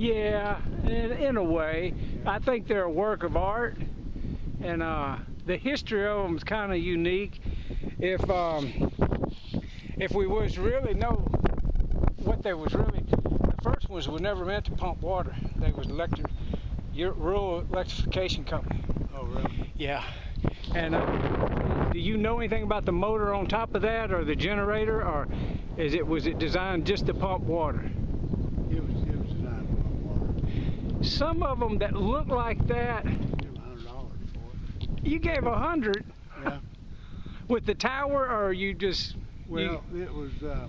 Yeah, in, in a way. I think they're a work of art, and uh, the history of them is kind of unique. If um, if we was really know what they was really, the first ones were never meant to pump water. They was electric, rural electrification company. Oh, really? Yeah. And uh, do you know anything about the motor on top of that, or the generator, or is it was it designed just to pump water? It was, it was designed to pump water. Some of them that look like that. Give a hundred dollars for it. You gave a hundred. Yeah. With the tower, or you just? Well, you, it was. Uh,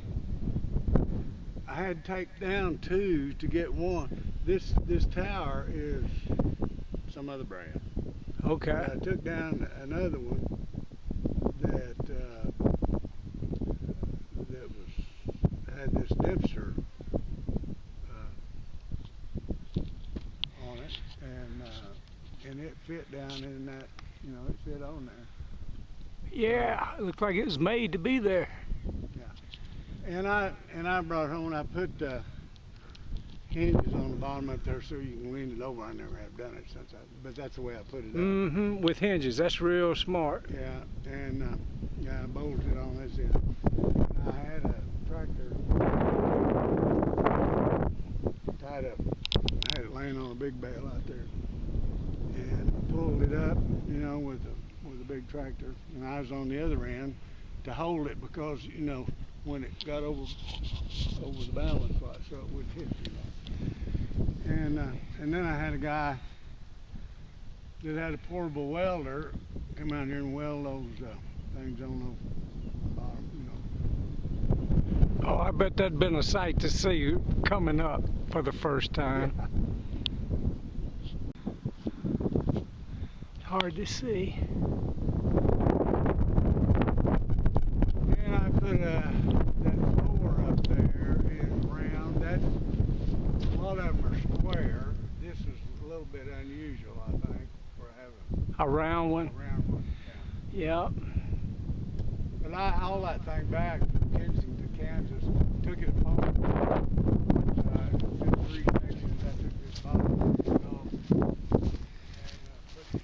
I had to take down two to get one. This this tower is some other brand. Okay. I took down another one that uh, that was had this Dempster uh, on it, and uh, and it fit down in that, you know, it fit on there. Yeah, it looked like it was made to be there. Yeah, and I and I brought home. I put uh, hinges on the bottom up there so you can lean it over. I never have done it since I, but that's the way I put it up. Mm-hmm. With hinges, that's real smart. Yeah, and uh, yeah, I bolted on this end. I had a tractor tied up. I had it laying on a big bale out there, and pulled it up, you know, with a with a big tractor. And I was on the other end to hold it because you know when it got over over the balance spot, so it wouldn't hit much and uh, and then I had a guy that had a portable welder come out here and weld those uh, things on the bottom, you know. Oh, I bet that'd been a sight to see coming up for the first time. Yeah. Hard to see. And I put a that floor up there is round. That's a lot of them are square. This is a little bit unusual, I think, for having A round one. round one. Yeah. But I hauled that thing back from Kensington, Kansas, took it apart. Uh, did three sections. I took this piece off and uh, put,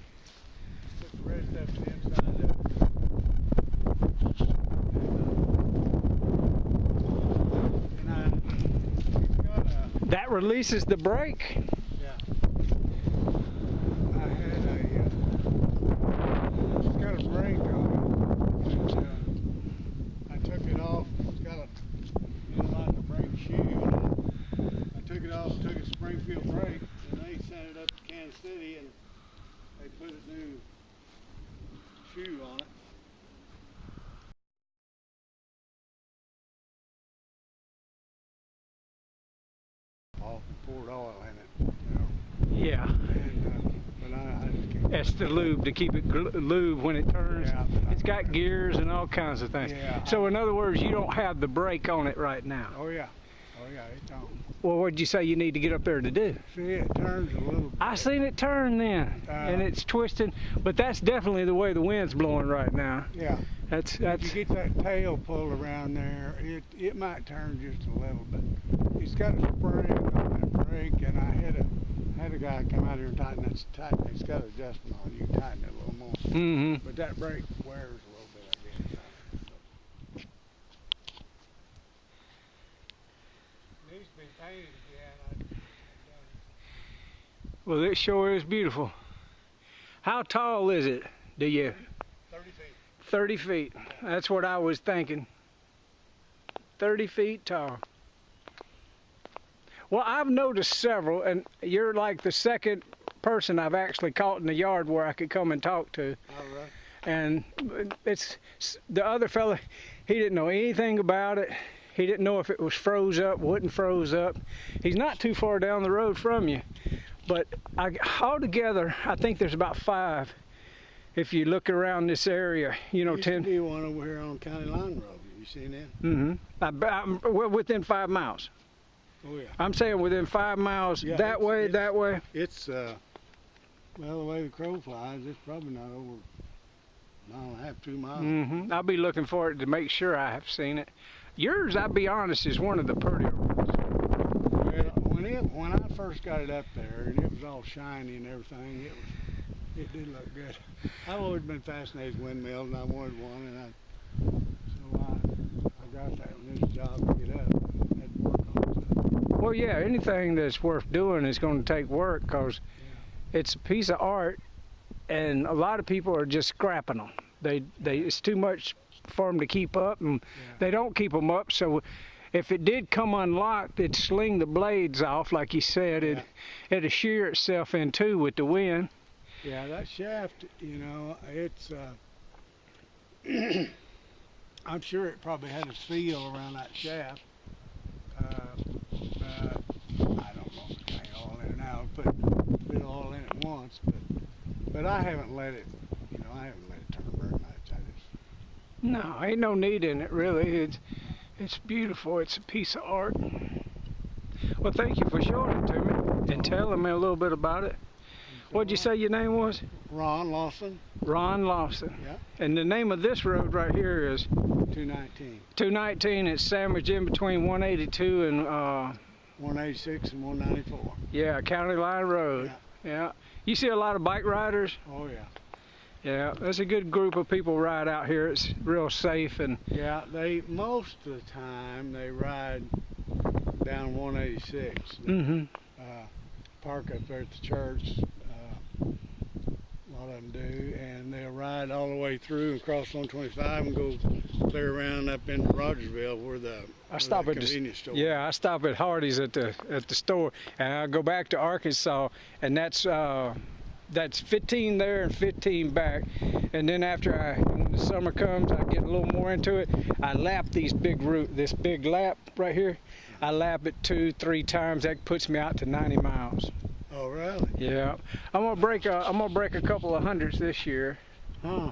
put the rest of it inside of it. And, uh, and I, it's got a, That releases the brake. yeah. I had a, uh, it's got a brake on it. And, uh, I took it off. It's got a, you know, like a brake shoe. I took it off, took a Springfield brake, and they sent it up to Kansas City and they put a new shoe on it. Off and poured oil in it, you know. Yeah. And, uh, I, I. That's the lube to keep it lube when it turns. Yeah. It's got gears and all kinds of things. Yeah. So in other words, you don't have the brake on it right now. Oh yeah, it's on. Well, what'd you say you need to get up there to do? See, it turns a little. I seen it turn then, Uh, and it's twisting. But that's definitely the way the wind's blowing right now. Yeah. That's If that's. you get that tail pulled around there, it it might turn just a little bit. It's got a spring on that brake, and I had a had a guy come out here and tighten that. Tighten. It's got adjustment on. it. You tighten it a little more. Mm-hmm. But that brake wears a little bit, I guess. Needs to be painted again. Well, it sure is beautiful. How tall is it? Do you? 30 feet. 30 feet. That's what I was thinking. 30 feet tall. Well, I've noticed several, and you're like the second person I've actually caught in the yard where I could come and talk to. All right. And it's the other fella, he didn't know anything about it. He didn't know if it was froze up, wouldn't froze up. He's not too far down the road from you. But I, altogether, I think there's about five. If you look around this area, you know, to ten. be one over here on County Line Road. You seen that? Mm-hmm. I'm, well, within five miles. Oh yeah. I'm saying within five miles, Yeah, that it's- way, it's- that way. It's uh, well, the way the crow flies, it's probably not over a mile and a half, two miles. Mm-hmm. I'll be looking for it to make sure I have seen it. Yours, I'll be honest, is one of the prettier ones. Well, when it when I first got it up there and it was all shiny and everything. It was it did look good. I've always been fascinated with windmills and I wanted one and I so I I got that one. It's job to get up. Had to work on. Well, yeah, anything that's worth doing is going to take work because it's a piece of art, and a lot of people are just scrapping them. They they it's too much for them to keep up, and Yeah. they don't keep them up. So if it did come unlocked, it'd sling the blades off, like you said. It it'd shear itself in two with the wind. Yeah, that shaft, you know, it's. Uh, I'm sure it probably had a seal around that shaft. Uh, uh, I don't know if it all in and out, put it all in at once, but but I haven't let it, you know, I haven't let it turn very much. I just No, ain't no need in it really. It's it's beautiful. It's a piece of art. Well, thank you for showing it to me and telling me a little bit about it. What'd you say your name was? Ron Lawson, Ron Lawson. Yeah. And the name of this road right here is 219, 219. It's sandwiched in between 182 and uh, 186, and 194. yeah, County Line Road. Yeah. You see a lot of bike riders. Oh yeah. Yeah, there's a good group of people ride out here. It's real safe and Yeah, they most of the time they ride down 186. They, hmm uh, park up there at the church. Uh, a lot of them do, and they'll ride all the way through and cross 125 and go clear around up into Rogersville where the, I where stop the at the convenience store. Yeah, I stop at Hardee's at the at the store, and I go back to Arkansas, and that's uh, that's 15 there and 15 back, and then after I when the summer comes, I get a little more into it. I lap these big root, this big lap right here. I lap it two, three times. That puts me out to 90 miles. Oh really? Yeah, I'm gonna break a I'm gonna break a couple of hundreds this year. Huh?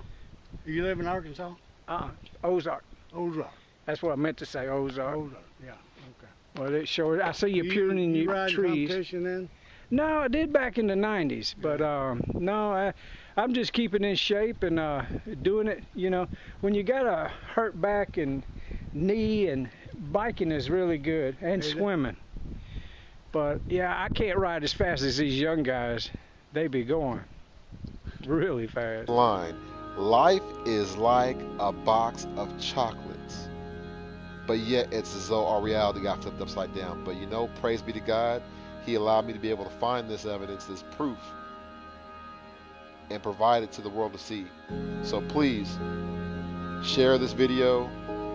You live in Arkansas? Uh, Ozark. Ozark. That's what I meant to say, Ozark. Ozark. Yeah. Okay. Well, it sure. I see you pruning you your trees. competition then? No, I did back in the 90s, but um, no, I, I'm just keeping in shape and uh, doing it. You know, when you got a hurt back and knee, and biking is really good, and Is it? swimming. But yeah, I can't ride as fast as these young guys. They be going really fast. line. Life is like a box of chocolates. But yet it's as though our reality got flipped upside down. But you know, praise be to God, He allowed me to be able to find this evidence, this proof, and provide it to the world to see. So please share this video,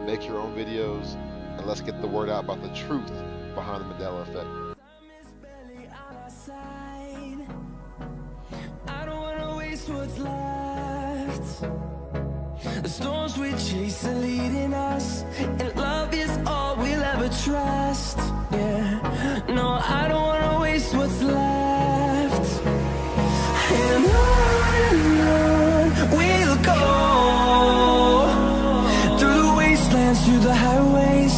make your own videos, and let's get the word out about the truth behind the Mandela effect. What's left. The storms we chase are leading us, and love is all we'll ever trust. Yeah, no, I don't wanna waste what's left. And on and on we'll go through the wastelands, through the highways,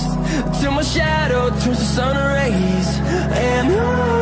till my shadow turns to sun rays. And on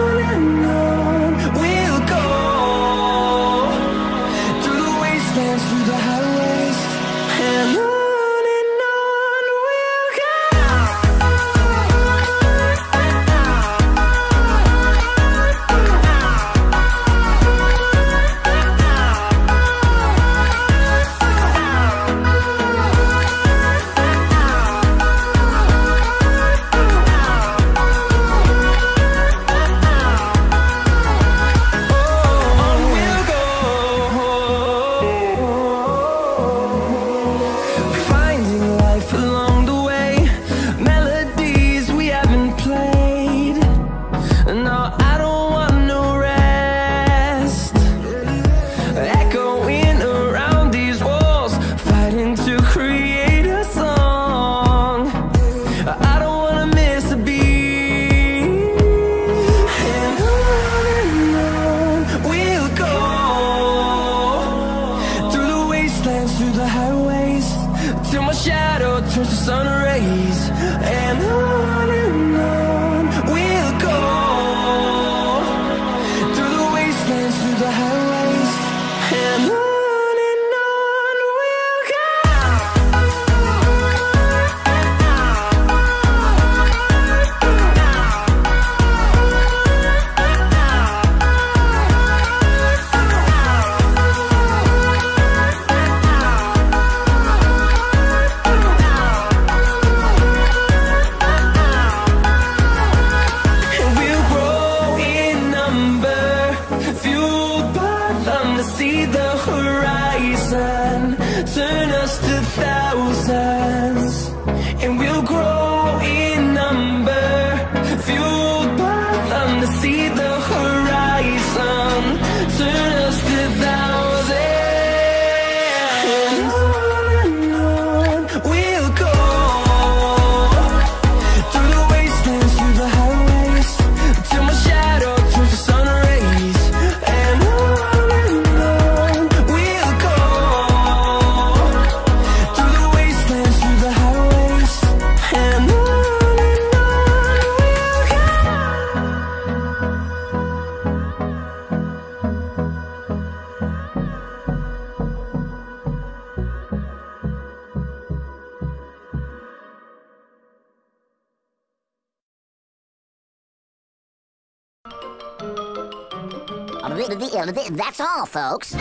That's all, folks.